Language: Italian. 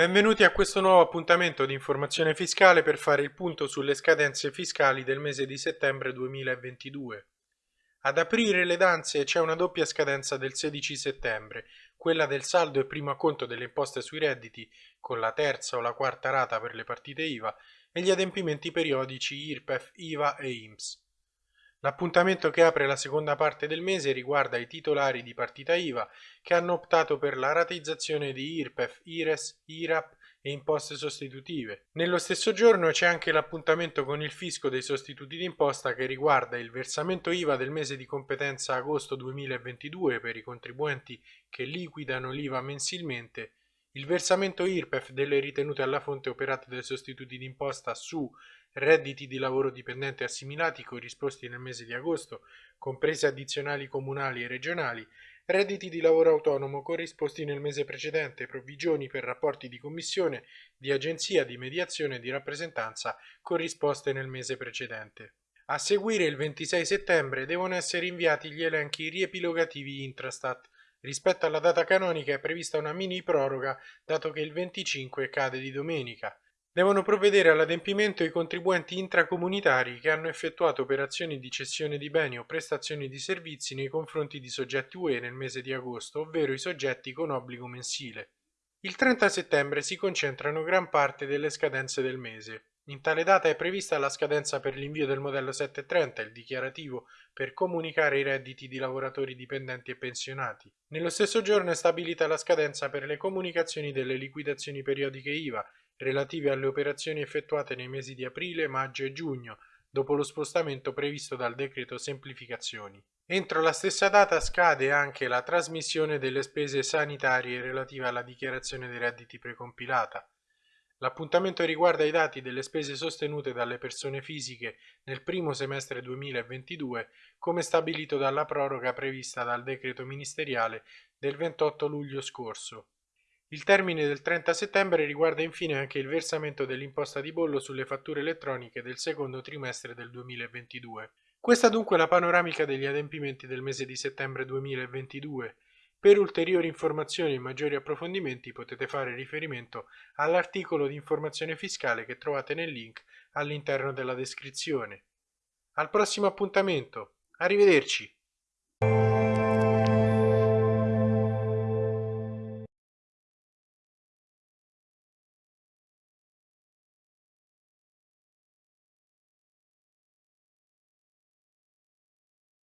Benvenuti a questo nuovo appuntamento di informazione fiscale per fare il punto sulle scadenze fiscali del mese di settembre 2022. Ad aprire le danze c'è una doppia scadenza del 16 settembre, quella del saldo e primo acconto delle imposte sui redditi, con la terza o la quarta rata per le partite IVA, e gli adempimenti periodici IRPEF, IVA e IMSS. L'appuntamento che apre la seconda parte del mese riguarda i titolari di partita IVA che hanno optato per la rateizzazione di IRPEF, IRES, IRAP e imposte sostitutive. Nello stesso giorno c'è anche l'appuntamento con il fisco dei sostituti d'imposta che riguarda il versamento IVA del mese di competenza agosto 2022 per i contribuenti che liquidano l'IVA mensilmente il versamento IRPEF delle ritenute alla fonte operate dai sostituti d'imposta su redditi di lavoro dipendente assimilati corrisposti nel mese di agosto, comprese addizionali comunali e regionali, redditi di lavoro autonomo corrisposti nel mese precedente, provvigioni per rapporti di commissione, di agenzia, di mediazione e di rappresentanza corrisposte nel mese precedente. A seguire il 26 settembre devono essere inviati gli elenchi riepilogativi Intrastat. Rispetto alla data canonica è prevista una mini proroga dato che il 25 cade di domenica. Devono provvedere all'adempimento i contribuenti intracomunitari che hanno effettuato operazioni di cessione di beni o prestazioni di servizi nei confronti di soggetti UE nel mese di agosto, ovvero i soggetti con obbligo mensile. Il 30 settembre si concentrano gran parte delle scadenze del mese. In tale data è prevista la scadenza per l'invio del modello 730, il dichiarativo per comunicare i redditi di lavoratori dipendenti e pensionati. Nello stesso giorno è stabilita la scadenza per le comunicazioni delle liquidazioni periodiche IVA relative alle operazioni effettuate nei mesi di aprile, maggio e giugno, dopo lo spostamento previsto dal decreto semplificazioni. Entro la stessa data scade anche la trasmissione delle spese sanitarie relative alla dichiarazione dei redditi precompilata. L'appuntamento riguarda i dati delle spese sostenute dalle persone fisiche nel primo semestre 2022, come stabilito dalla proroga prevista dal decreto ministeriale del 28 luglio scorso. Il termine del 30 settembre riguarda infine anche il versamento dell'imposta di bollo sulle fatture elettroniche del secondo trimestre del 2022. Questa dunque è la panoramica degli adempimenti del mese di settembre 2022. Per ulteriori informazioni e maggiori approfondimenti potete fare riferimento all'articolo di informazione fiscale che trovate nel link all'interno della descrizione. Al prossimo appuntamento. Arrivederci.